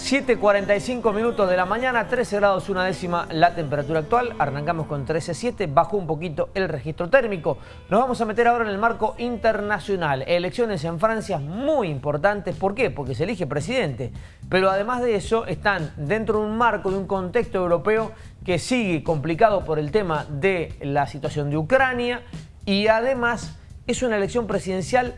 7.45 minutos de la mañana, 13 grados una décima la temperatura actual. Arrancamos con 13.7, bajó un poquito el registro térmico. Nos vamos a meter ahora en el marco internacional. Elecciones en Francia muy importantes. ¿Por qué? Porque se elige presidente. Pero además de eso, están dentro de un marco, de un contexto europeo que sigue complicado por el tema de la situación de Ucrania y además es una elección presidencial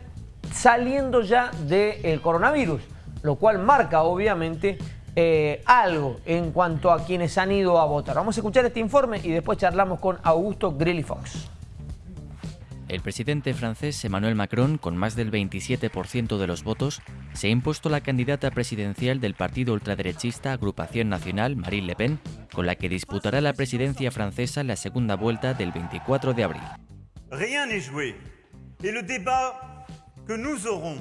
saliendo ya del coronavirus lo cual marca obviamente eh, algo en cuanto a quienes han ido a votar. Vamos a escuchar este informe y después charlamos con Augusto Grilly Fox. El presidente francés Emmanuel Macron, con más del 27% de los votos, se ha impuesto la candidata presidencial del partido ultraderechista Agrupación Nacional, Marine Le Pen, con la que disputará la presidencia francesa en la segunda vuelta del 24 de abril. Rien n'est joué. Et le débat que nous aurons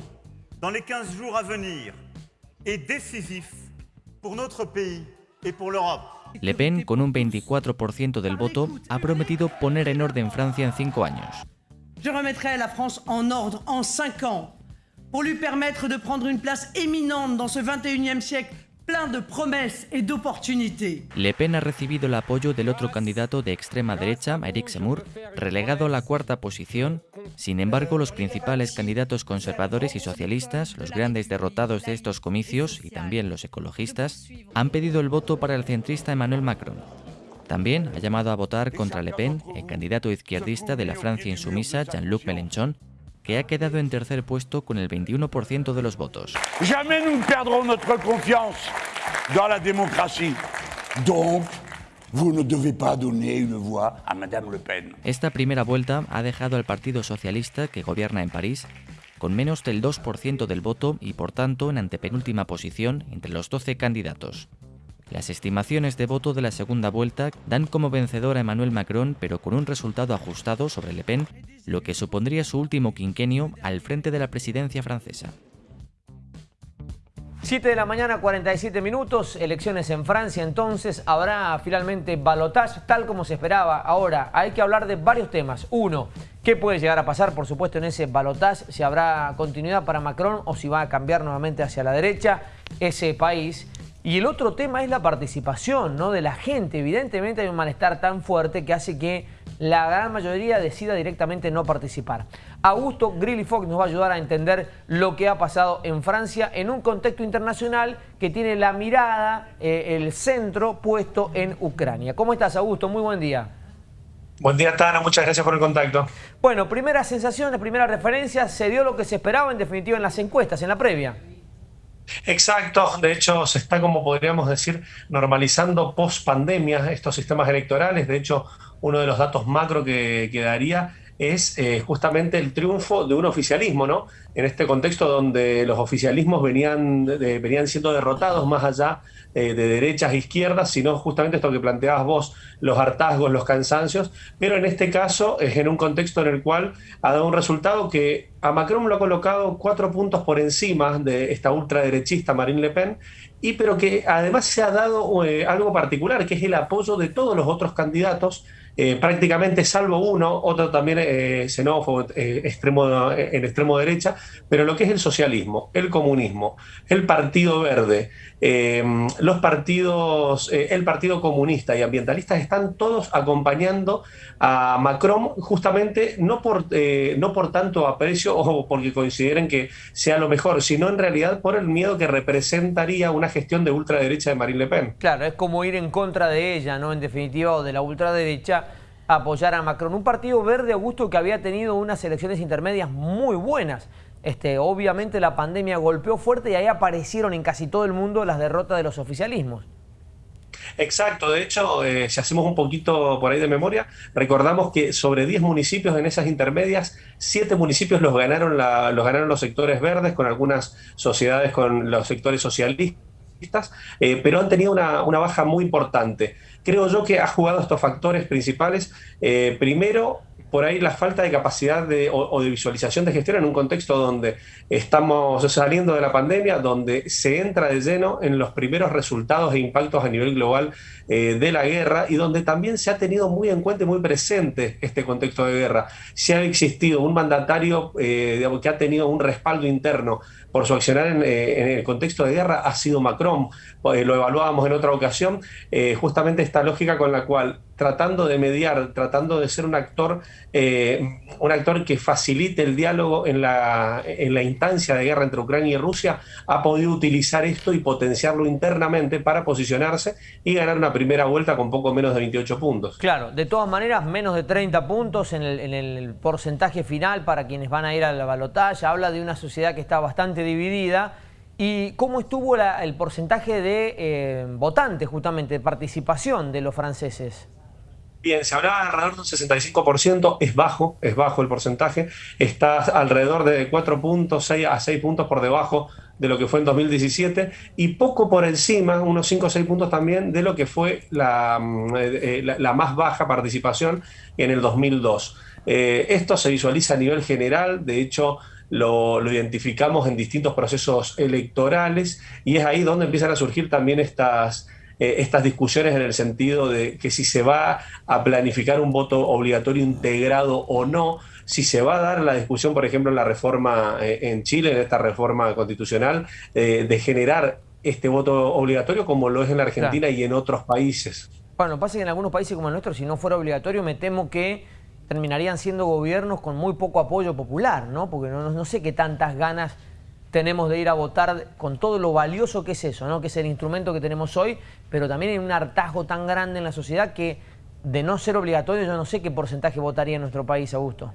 dans les 15 jours à venir est décisif pour notre pays et pour l'Europe. Le Pen, con un 24% del voto, ha prometido poner en orden Francia en cinco años. Je remettrai la France en ordre en cinq ans pour lui permettre de prendre une place éminente dans ce 21e siècle de promesas y de. Le Pen ha recibido el apoyo del otro candidato de extrema derecha, Eric Zemmour, relegado a la cuarta posición. Sin embargo, los principales candidatos conservadores y socialistas, los grandes derrotados de estos comicios y también los ecologistas, han pedido el voto para el centrista Emmanuel Macron. También ha llamado a votar contra Le Pen, el candidato izquierdista de la Francia insumisa, Jean-Luc Mélenchon, que ha quedado en tercer puesto con el 21% de los votos. Jamais nous perdrons notre confiance dans la démocratie. Donc, vous ne devez pas donner une voix à Madame Le Pen. Esta primera vuelta ha dejado al Partido Socialista, que gobierna en París, con menos del 2% del voto y por tanto en antepenúltima posición entre los 12 candidatos. Las estimaciones de voto de la segunda vuelta dan como vencedor a Emmanuel Macron, pero con un resultado ajustado sobre Le Pen, lo que supondría su último quinquenio al frente de la presidencia francesa. 7 de la mañana, 47 minutos, elecciones en Francia, entonces habrá finalmente balotaje, tal como se esperaba. Ahora, hay que hablar de varios temas. Uno, ¿qué puede llegar a pasar, por supuesto, en ese balotaje? Si habrá continuidad para Macron o si va a cambiar nuevamente hacia la derecha ese país. Y el otro tema es la participación ¿no? de la gente. Evidentemente hay un malestar tan fuerte que hace que la gran mayoría decida directamente no participar. Augusto Grilly Fox nos va a ayudar a entender lo que ha pasado en Francia en un contexto internacional que tiene la mirada, eh, el centro puesto en Ucrania. ¿Cómo estás, Augusto? Muy buen día. Buen día, Tana. Muchas gracias por el contacto. Bueno, primeras sensaciones, primeras referencias. ¿Se dio lo que se esperaba en definitiva en las encuestas, en la previa? Exacto, de hecho se está, como podríamos decir, normalizando post pandemia estos sistemas electorales. De hecho, uno de los datos macro que, daría es eh, justamente el triunfo de un oficialismo, ¿no? En este contexto donde los oficialismos venían, venían siendo derrotados más allá eh, de derechas e izquierdas, sino justamente esto que planteabas vos, los hartazgos, los cansancios, pero en este caso es en un contexto en el cual ha dado un resultado que a Macron lo ha colocado cuatro puntos por encima de esta ultraderechista Marine Le Pen, y pero que además se ha dado eh, algo particular, que es el apoyo de todos los otros candidatos eh, prácticamente salvo uno, otro también eh, xenófobo eh, extremo, en extremo derecha, pero lo que es el socialismo, el comunismo, el Partido Verde, los partidos, el Partido Comunista y Ambientalista están todos acompañando a Macron justamente no por, no por tanto aprecio o porque consideren que sea lo mejor, sino en realidad por el miedo que representaría una gestión de ultraderecha de Marine Le Pen. Claro, es como ir en contra de ella, ¿no? En definitiva, o de la ultraderecha apoyar a Macron. Un partido verde, Augusto, que había tenido unas elecciones intermedias muy buenas. Este, obviamente la pandemia golpeó fuerte y ahí aparecieron en casi todo el mundo las derrotas de los oficialismos. Exacto, de hecho, eh, si hacemos un poquito por ahí de memoria, recordamos que sobre 10 municipios en esas intermedias, 7 municipios los ganaron, los ganaron los sectores verdes, con algunas sociedades con los sectores socialistas, eh, pero han tenido una, una baja muy importante creo yo que ha jugado estos factores principales. Eh, primero, por ahí la falta de capacidad de, o, de visualización de gestión en un contexto donde estamos saliendo de la pandemia, donde se entra de lleno en los primeros resultados e impactos a nivel global eh, de la guerra y donde también se ha tenido muy en cuenta y muy presente este contexto de guerra. Si ha existido un mandatario eh, que ha tenido un respaldo interno por su accionar en, eh, el contexto de guerra ha sido Macron. Eh, lo evaluábamos en otra ocasión, eh, justamente esta lógica con la cual tratando de mediar, tratando de ser un actor, un actor que facilite el diálogo en la, en la instancia de guerra entre Ucrania y Rusia, ha podido utilizar esto y potenciarlo internamente para posicionarse y ganar una primera vuelta con poco menos de 28 puntos. Claro, de todas maneras, menos de 30 puntos en el, en el porcentaje final para quienes van a ir a la balotaje, habla de una sociedad que está bastante dividida. ¿Y cómo estuvo el porcentaje de eh, votantes, justamente, de participación de los franceses? Bien, se hablaba de alrededor de un 65%, es bajo, es bajo el porcentaje, está alrededor de 4 puntos, 6 a 6 puntos por debajo de lo que fue en 2017 y poco por encima, unos 5 o 6 puntos también, de lo que fue la, mm, eh, la, más baja participación en el 2002. Eh, esto se visualiza a nivel general, de hecho lo, identificamos en distintos procesos electorales y es ahí donde empiezan a surgir también estas, eh, estas discusiones en el sentido de que si se va a planificar un voto obligatorio integrado o no, si se va a dar la discusión, por ejemplo, en la reforma eh, en Chile, en esta reforma constitucional, eh, de generar este voto obligatorio como lo es en la Argentina y en otros países. Bueno, pasa que en algunos países como el nuestro, si no fuera obligatorio, me temo que terminarían siendo gobiernos con muy poco apoyo popular, ¿no? Porque no, no sé qué tantas ganas tenemos de ir a votar con todo lo valioso que es eso, ¿no? que es el instrumento que tenemos hoy, pero también hay un hartazgo tan grande en la sociedad que de no ser obligatorio yo no sé qué porcentaje votaría en nuestro país, Augusto.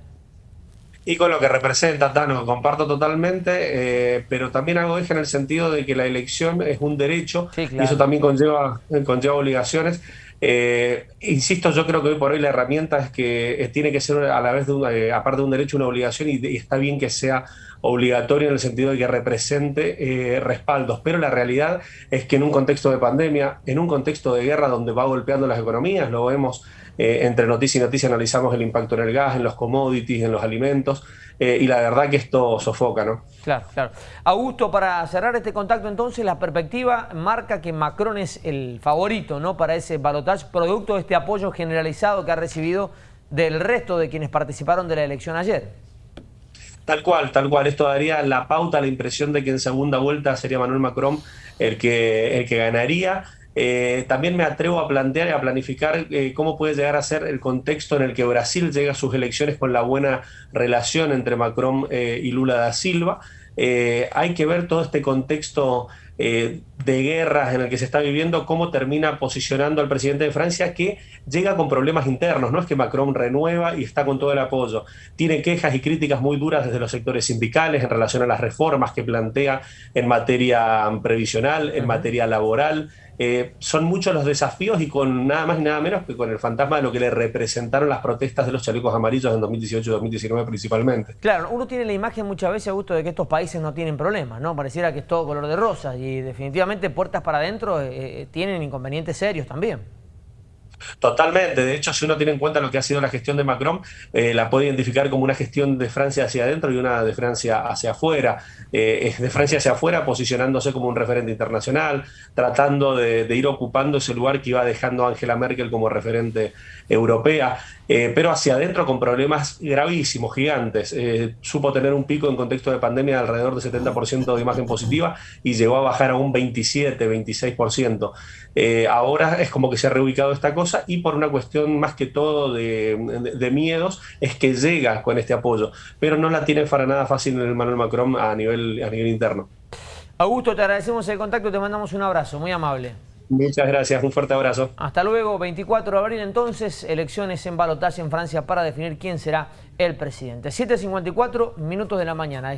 Y con lo que representa, Tano, comparto totalmente, eh, pero también hago eje en el sentido de que la elección es un derecho y eso también conlleva, conlleva obligaciones. Eh, insisto, yo creo que hoy por hoy la herramienta es que eh, tiene que ser a la vez, de eh, aparte de un derecho, una obligación y, está bien que sea obligatorio en el sentido de que represente respaldos, pero la realidad es que en un contexto de pandemia, en un contexto de guerra donde va golpeando las economías, lo vemos entre noticia y noticia, analizamos el impacto en el gas, en los commodities, en los alimentos, eh, y la verdad que esto sofoca, ¿no? Claro, claro. Augusto, para cerrar este contacto entonces, la perspectiva marca que Macron es el favorito, ¿no? Para ese balotaje, producto de este apoyo generalizado que ha recibido del resto de quienes participaron de la elección ayer. Tal cual, tal cual. Esto daría la pauta, la impresión de que en segunda vuelta sería Manuel Macron el que, el que ganaría. Eh, también me atrevo a plantear y a planificar eh, cómo puede llegar a ser el contexto en el que Brasil llega a sus elecciones con la buena relación entre Macron eh, y Lula da Silva. hay que ver todo este contexto de guerras en el que se está viviendo, cómo termina posicionando al presidente de Francia que llega con problemas internos. No es que Macron renueva y está con todo el apoyo. Tiene quejas y críticas muy duras desde los sectores sindicales en relación a las reformas que plantea en materia previsional, en materia laboral. Eh, son muchos los desafíos y con nada más y nada menos que con el fantasma de lo que le representaron las protestas de los chalecos amarillos en 2018 y 2019 principalmente. Claro, uno tiene la imagen muchas veces, gusto de que estos países no tienen problemas, ¿no? Pareciera que es todo color de rosa y definitivamente puertas para adentro eh, eh, tienen inconvenientes serios también. Totalmente. De hecho, si uno tiene en cuenta lo que ha sido la gestión de Macron, eh, la puede identificar como una gestión de Francia hacia adentro y una de Francia hacia afuera. Eh, de Francia hacia afuera, posicionándose como un referente internacional, tratando de, ir ocupando ese lugar que iba dejando Angela Merkel como referente europea, eh, pero hacia adentro con problemas gravísimos, gigantes. supo tener un pico en contexto de pandemia de alrededor del 70% de imagen positiva y llegó a bajar a un 27, 26%. ahora es como que se ha reubicado esta cosa y por una cuestión más que todo de, miedos es que llega con este apoyo, pero no la tiene para nada fácil el Manuel Macron a nivel, a nivel interno. Augusto, te agradecemos el contacto, te mandamos un abrazo, muy amable. Muchas gracias, un fuerte abrazo. Hasta luego, 24 de abril entonces, elecciones en balotaje en Francia para definir quién será el presidente. 7.54 minutos de la mañana.